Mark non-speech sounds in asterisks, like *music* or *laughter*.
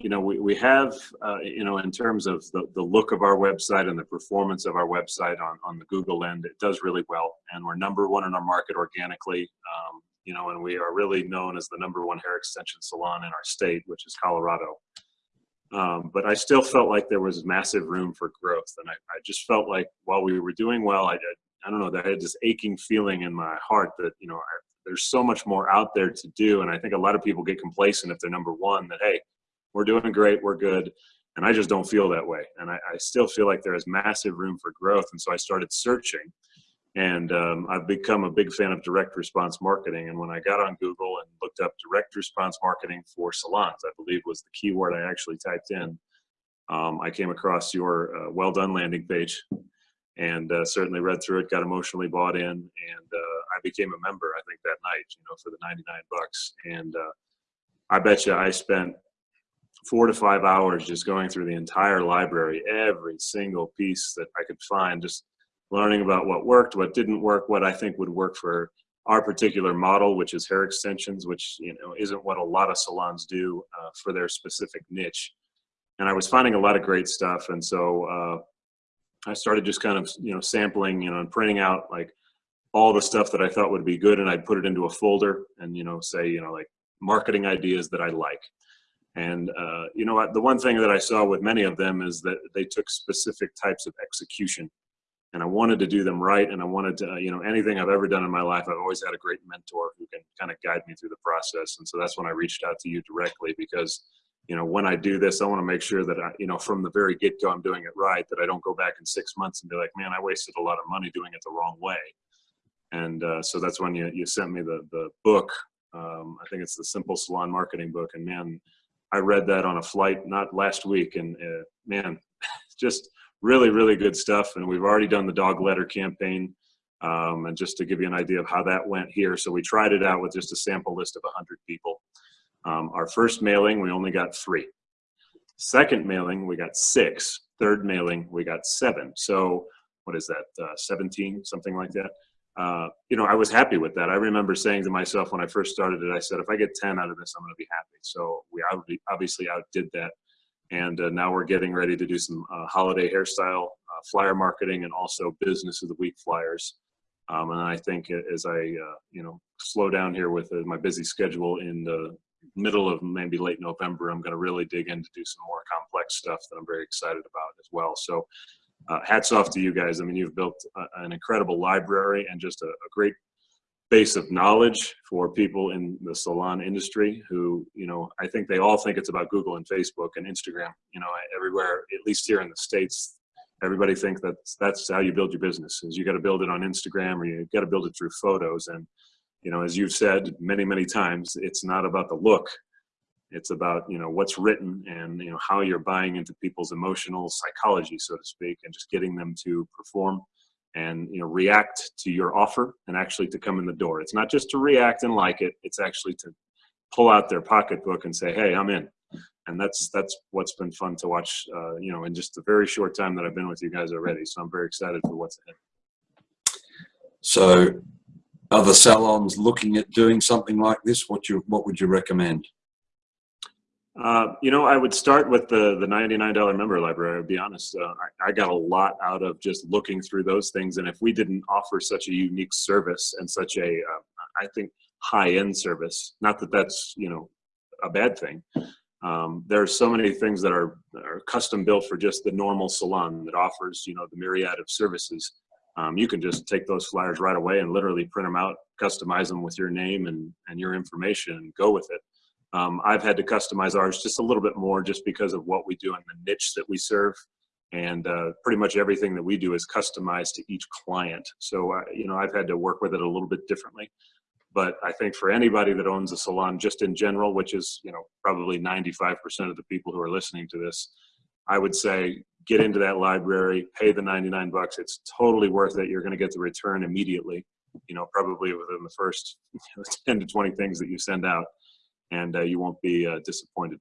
you know, we, we have, uh, you know, in terms of the, the look of our website and the performance of our website on, on the Google end, it does really well. And we're number one in our market organically, um, you know, and we are really known as the number one hair extension salon in our state, which is Colorado. Um, but I still felt like there was massive room for growth. And I, I just felt like while we were doing well, I, I don't know, that I had this aching feeling in my heart that, you know, I, there's so much more out there to do. And I think a lot of people get complacent if they're number one that, hey, we're doing great, we're good. And I just don't feel that way. And I, I still feel like there is massive room for growth. And so I started searching. And um, I've become a big fan of direct response marketing. And when I got on Google and looked up direct response marketing for salons, I believe was the keyword I actually typed in, um, I came across your uh, well done landing page and uh, certainly read through it, got emotionally bought in, and uh, I became a member. I think that night, you know, for the 99 bucks. And uh, I bet you I spent four to five hours just going through the entire library, every single piece that I could find, just learning about what worked, what didn't work, what I think would work for our particular model, which is hair extensions, which you know isn't what a lot of salons do uh, for their specific niche. And I was finding a lot of great stuff, and so uh, I started just kind of you know sampling, you know, and printing out like all the stuff that I thought would be good, and I'd put it into a folder, and you know, say you know like marketing ideas that I like. And uh, you know what? The one thing that I saw with many of them is that they took specific types of execution, and I wanted to do them right. And I wanted to, uh, you know, anything I've ever done in my life, I've always had a great mentor who can kind of guide me through the process. And so that's when I reached out to you directly because, you know, when I do this, I want to make sure that I, you know, from the very get go, I'm doing it right. That I don't go back in six months and be like, man, I wasted a lot of money doing it the wrong way. And uh, so that's when you you sent me the the book. Um, I think it's the Simple Salon Marketing book, and man I read that on a flight not last week, and uh, man, *laughs* just really, really good stuff. And we've already done the dog letter campaign. Um, and just to give you an idea of how that went here, so we tried it out with just a sample list of 100 people. Um, our first mailing, we only got three. Second mailing, we got six. Third mailing, we got seven. So what is that, uh, 17, something like that? Uh, you know, I was happy with that. I remember saying to myself when I first started it, I said, if I get 10 out of this, I'm going to be happy. So we obviously outdid that. And uh, now we're getting ready to do some uh, holiday hairstyle uh, flyer marketing and also business of the week flyers. Um, and I think as I, uh, you know, slow down here with my busy schedule in the middle of maybe late November, I'm going to really dig in to do some more complex stuff that I'm very excited about as well. So uh, hats off to you guys. I mean, you've built a, an incredible library and just a, a, great base of knowledge for people in the salon industry who, you know, I think they all think it's about Google and Facebook and Instagram, you know, everywhere, at least here in the States, everybody thinks that that's how you build your business is you got to build it on Instagram or you got to build it through photos. And, you know, as you've said many, many times, it's not about the look, it's about you know what's written and you know how you're buying into people's emotional psychology, so to speak, and just getting them to perform and you know react to your offer and actually to come in the door. It's not just to react and like it; it's actually to pull out their pocketbook and say, "Hey, I'm in." And that's that's what's been fun to watch. Uh, you know, in just a very short time that I've been with you guys already. So I'm very excited for what's ahead. So, other salons looking at doing something like this? What you what would you recommend? Uh, you know, I would start with the the $99 member library. I'll be honest, uh, I, I, got a lot out of just looking through those things. And if we didn't offer such a unique service and such a, uh, I think, high-end service, not that that's, you know, a bad thing. Um, there are so many things that are, are custom built for just the normal salon that offers, you know, the myriad of services. Um, you can just take those flyers right away and literally print them out, customize them with your name and, and your information and go with it. Um, I've had to customize ours just a little bit more just because of what we do and the niche that we serve. And uh, pretty much everything that we do is customized to each client. So, uh, you know, I've had to work with it a little bit differently. But I think for anybody that owns a salon just in general, which is, you know, probably 95% of the people who are listening to this, I would say get into that library, pay the 99 bucks. It's totally worth it. You're going to get the return immediately, you know, probably within the first *laughs* 10 to 20 things that you send out and uh, you won't be uh, disappointed.